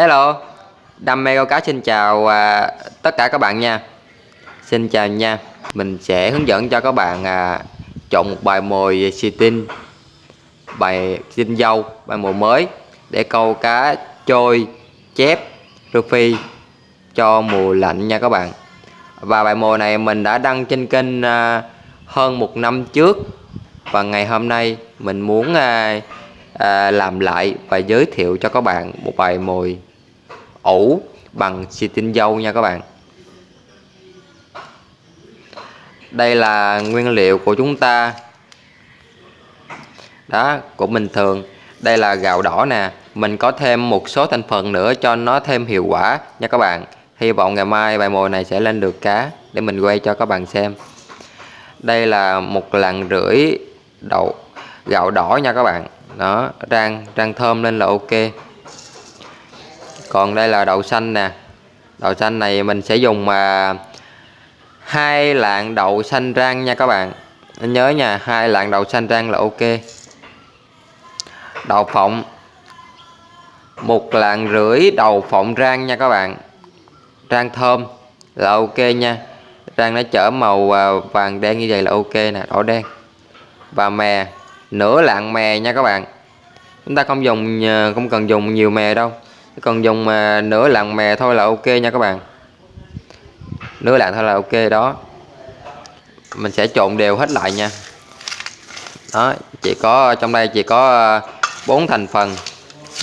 Hello, đam mê câu cá xin chào à, tất cả các bạn nha. Xin chào nha Mình sẽ hướng dẫn cho các bạn à, chọn một bài mồi xì tin, Bài xin dâu, bài mồi mới Để câu cá trôi, chép, rô phi cho mùa lạnh nha các bạn. Và bài mồi này mình đã đăng trên kênh à, hơn một năm trước. Và ngày hôm nay mình muốn à, à, làm lại và giới thiệu cho các bạn một bài mồi ủ bằng xì tinh dâu nha các bạn. Đây là nguyên liệu của chúng ta. Đó, của bình thường. Đây là gạo đỏ nè. Mình có thêm một số thành phần nữa cho nó thêm hiệu quả nha các bạn. Hy vọng ngày mai bài mồi này sẽ lên được cá để mình quay cho các bạn xem. Đây là một lạng rưỡi đậu gạo đỏ nha các bạn. Đó, rang rang thơm lên là ok còn đây là đậu xanh nè. Đậu xanh này mình sẽ dùng mà hai lạng đậu xanh rang nha các bạn. Nhớ nha, hai lạng đậu xanh rang là ok. Đậu phộng. Một lạng rưỡi đậu phộng rang nha các bạn. Rang thơm là ok nha. Rang nó chở màu à, vàng đen như vậy là ok nè, đỏ đen. Và mè, nửa lạng mè nha các bạn. Chúng ta không dùng à, không cần dùng nhiều mè đâu còn dùng mà nửa lạng mè thôi là ok nha các bạn. Nửa lạng thôi là ok đó. Mình sẽ trộn đều hết lại nha. Đó, chỉ có, trong đây chỉ có à, bốn thành phần,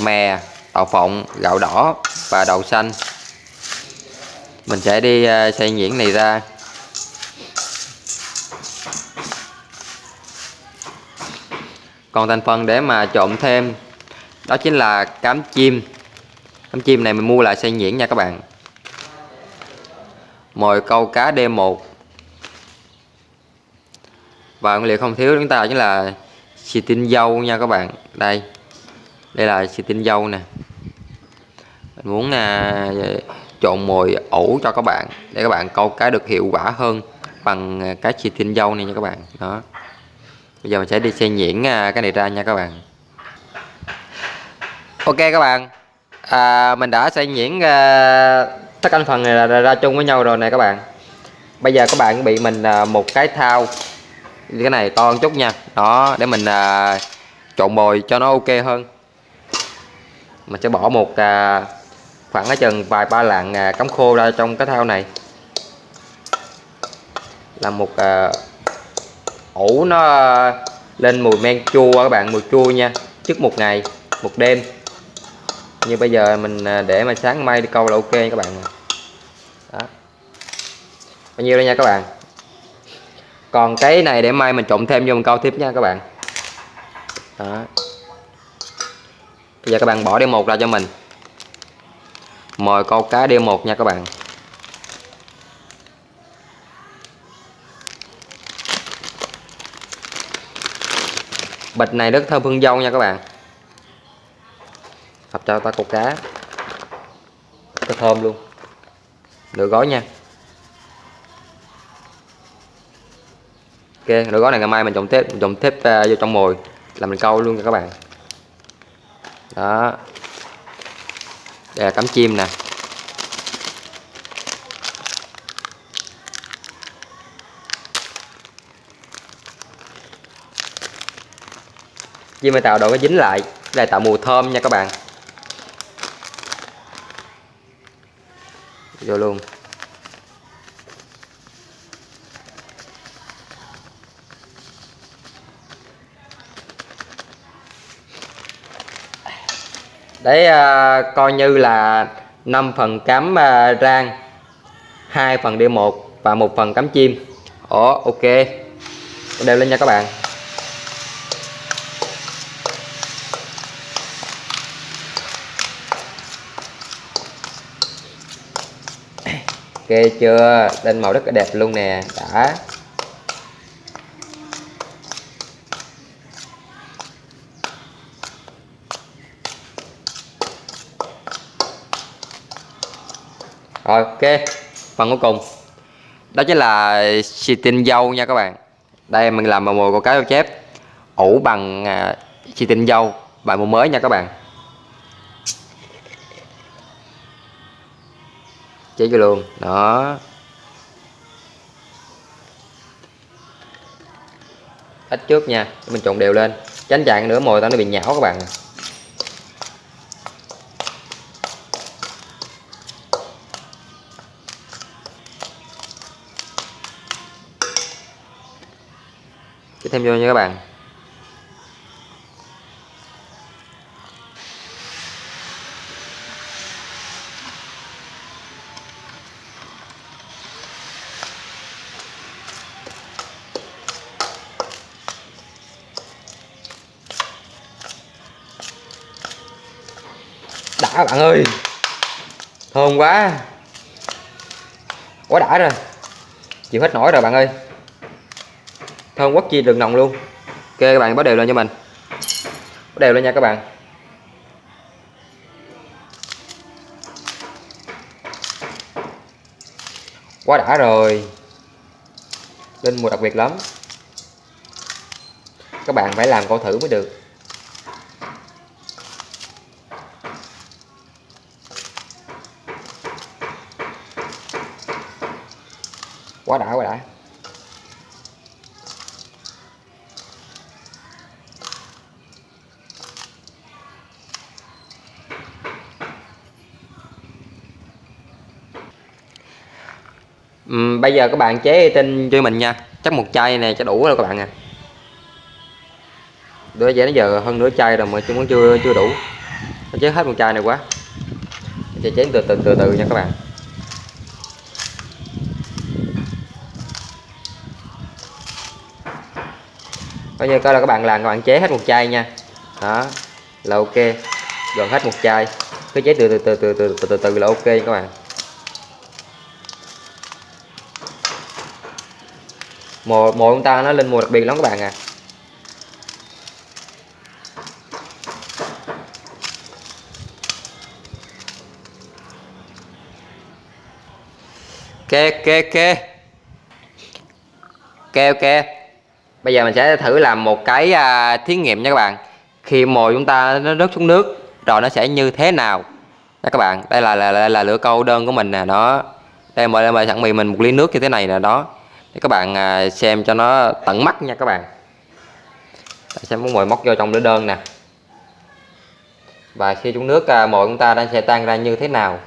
mè, đậu phộng, gạo đỏ và đậu xanh. Mình sẽ đi à, xay nhuyễn này ra. Còn thành phần để mà trộn thêm, đó chính là cám chim cám chim này mình mua lại xay nhuyễn nha các bạn. Mồi câu cá D1 và nguyên liệu không thiếu chúng ta chính là xì tinh dâu nha các bạn. Đây đây là xì tinh dâu nè. Mình muốn à, trộn mồi ủ cho các bạn để các bạn câu cá được hiệu quả hơn bằng à, cái xì tinh dâu này nha các bạn. Đó. Bây giờ mình sẽ đi xe nhuyễn à, cái này ra nha các bạn. Ok các bạn à, mình đã xay nhuyễn à, tất cả phần này là ra, ra chung với nhau rồi nè các bạn. Bây giờ các bạn bị mình à, một cái thao cái này to một chút nha. Đó để mình à, trộn bồi cho nó ok hơn. Mình sẽ bỏ một à, khoảng ở chừng vài ba lạng à, cắm khô ra trong cái thao này. Là một à, ủ nó lên mùi men chua các bạn mùi chua nha. Trước một ngày một đêm như bây giờ mình à, để mà sáng mai đi câu là ok các bạn. Đó. Bao nhiêu đây nha các bạn? Còn cái này để mai mình trộn thêm vô mình câu tiếp nha các bạn. Đó. Bây giờ các bạn bỏ đi một ra cho mình. Mời câu cá đi một nha các bạn. Bịch này rất thơm hương dâu nha các bạn cho ta câu cá. Rất thơm luôn. Nửa gói nha. Ok nửa gói này ngày mai mình trồng thép trồng thép uh, vô trong mồi. Là mình câu luôn nha các bạn. Đó. Đây là cắm chim nè. Chim này tạo độ nó dính lại đây tạo mùi thơm nha các bạn. Vô luôn. Đấy à, coi như là 5 phần cắm à, rang 2 phần D1 và một phần cắm chim. Ồ ok. Đeo lên nha các bạn. Ok chưa? Lên màu rất là đẹp luôn nè. Đã. Rồi, ok. Phần cuối cùng. Đó chính là xì tinh dâu nha các bạn. Đây, mình làm màu mồi của cá dâu chép. Ủ bằng à, xì tinh dâu, bài mồi mới nha các bạn. Chế vô luôn. Đó. Ít trước nha. Mình trộn đều lên. Tránh chặn nữa, mồi tao nó bị nhão các bạn. Cái thêm vô nha các bạn. Thơm quá. Quá đã rồi. Chịu hết nổi rồi bạn ơi. Thơm quất chi đường nồng luôn. Ok, các bạn, bắt đều lên cho mình. Bắt đều lên nha các bạn. Quá đã rồi. Lên mùa đặc biệt lắm. Các bạn phải làm câu thử mới được. Quá đã quá đã. Uhm, bây giờ các bạn chế tinh cho mình nha. Chắc một chai này cho đủ rồi các bạn à. Đứa giờ nó giờ hơn nửa chai rồi mà chúng chưa chưa đủ. Chế hết một chai này quá. Chế chén từ từ từ từ nha các bạn. Coi như coi là các bạn làm các bạn chế hết một chai nha. Đó. Là ok. Gần hết một chai. Cứ chế từ từ từ từ từ từ từ, từ là ok các bạn. Mồi mồi chúng ta nó lên mùa đặc biệt lắm các bạn à. Ok ok ok ok ok bây giờ mình sẽ thử làm một cái à, thí nghiệm nha các bạn. Khi mồi chúng ta nó rớt xuống nước rồi nó sẽ như thế nào? Đó các bạn đây là là, là, là lửa câu đơn của mình nè đó. Đây mời mời sẵn mì mình một ly nước như thế này nè đó. Để các bạn à, xem cho nó tận mắt nha các bạn. Xem muốn mồi móc vô trong lửa đơn nè. Và khi xuống nước à, mồi chúng ta đang sẽ tan ra như thế nào?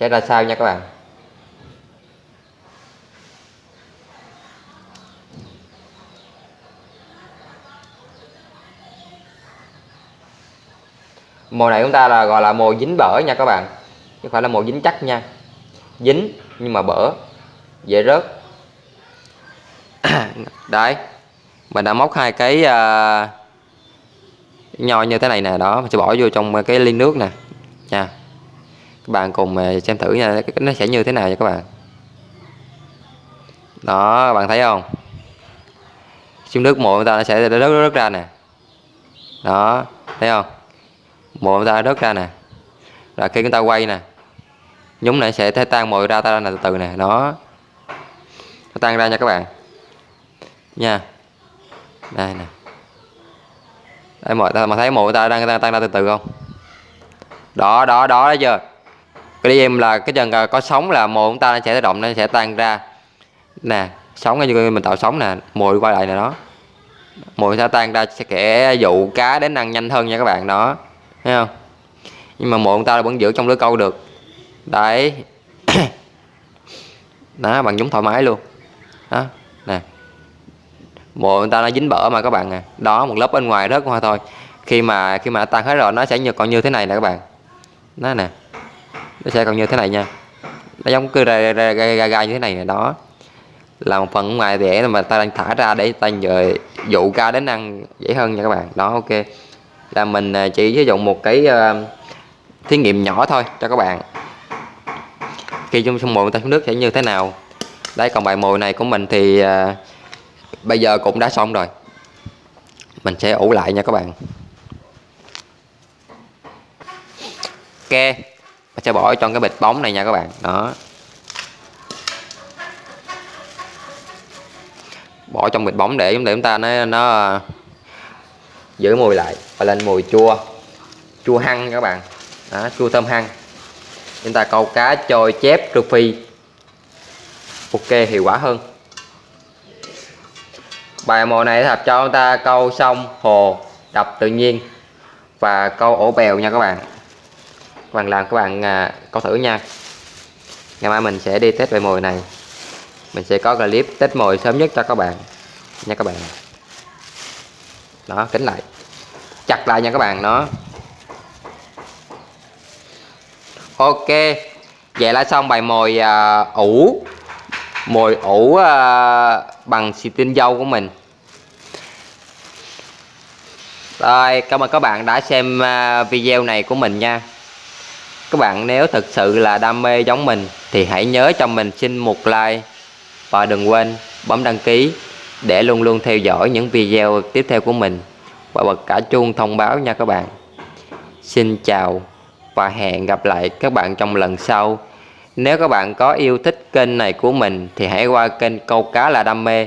Sẽ ra sao nha các bạn? Mồi này chúng ta là gọi là mồi dính bở nha các bạn. Chứ không phải là mồi dính chắc nha. Dính nhưng mà bở dễ rớt. Đấy mình đã móc hai cái uh, nho như thế này nè đó mình sẽ bỏ vô trong cái ly nước nè. Nha. Các bạn cùng à, xem thử nha nó sẽ như thế nào nha các bạn. Đó bạn thấy không? Xuống nước mồi người ta nó sẽ rớt rớt ra nè. Đó thấy không? Mồi ta đớt ra nè. Rồi khi chúng ta quay nè nhúng này sẽ thay tan mồi ra ta nè từ từ nè nó tan ra nha các bạn. Nha. Đây nè. Đây mọi ta mà thấy mồi ta đang tan, tan ra từ từ không? Đó đó đó đấy chưa? Cái đi em là cái chân có sóng là mồi chúng ta sẽ động nó sẽ tan ra. Nè sóng như mình tạo sóng nè mồi quay lại nè đó. Mồi sẽ tan ra sẽ kẻ dụ cá đến ăn nhanh hơn nha các bạn đó thấy không? Nhưng mà mộ ta vẫn giữ trong lưới câu được. Đấy. Đó bằng nhúng thoải mái luôn. Đó nè. Mộ người ta nó dính bở mà các bạn à. Đó một lớp bên ngoài rớt hoa thôi. Khi mà khi mà tan hết rồi nó sẽ như còn như thế này nè các bạn. Đó nè. Nó sẽ còn như thế này nha. Nó giống cứ gai gai, gai, gai như thế này nè đó. Là một phần ngoài rẻ mà ta đang thả ra để ta giờ dụ ca đến ăn dễ hơn nha các bạn. Đó ok là mình à, chỉ sử dụng một cái uh, thí nghiệm nhỏ thôi cho các bạn. Khi chúng sông mồi ta xuống nước sẽ như thế nào? Đây, còn bài mồi này của mình thì uh, bây giờ cũng đã xong rồi. Mình sẽ ủ lại nha các bạn. Ok mình sẽ bỏ trong cái bịch bóng này nha các bạn. Đó. Bỏ trong bịch bóng để để chúng ta nó nó giữ mùi lại và lên mùi chua. Chua hăng các bạn. Đó, chua thơm hăng. Chúng ta câu cá trôi chép trừ phi ok hiệu quả hơn. Bài mồi này thật cho chúng ta câu sông hồ đập tự nhiên và câu ổ bèo nha các bạn. Các bạn làm các bạn à, câu thử nha. Ngày mai mình sẽ đi test bài mồi này. Mình sẽ có clip test mồi sớm nhất cho các bạn. Nha các bạn đó kính lại. Chặt lại nha các bạn nó. Ok vậy là xong bài mồi uh, ủ. Mồi ủ uh, bằng xì tinh dâu của mình. Rồi cảm ơn các bạn đã xem uh, video này của mình nha. Các bạn nếu thực sự là đam mê giống mình thì hãy nhớ cho mình xin một like và đừng quên bấm đăng ký để luôn luôn theo dõi những video tiếp theo của mình. Và bật cả chuông thông báo nha các bạn. Xin chào và hẹn gặp lại các bạn trong lần sau. Nếu các bạn có yêu thích kênh này của mình, thì hãy qua kênh câu cá là đam mê.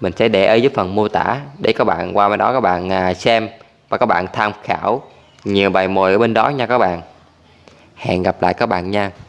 Mình sẽ để ở dưới phần mô tả để các bạn qua bên đó các bạn à, xem và các bạn tham khảo nhiều bài mồi ở bên đó nha các bạn. Hẹn gặp lại các bạn nha.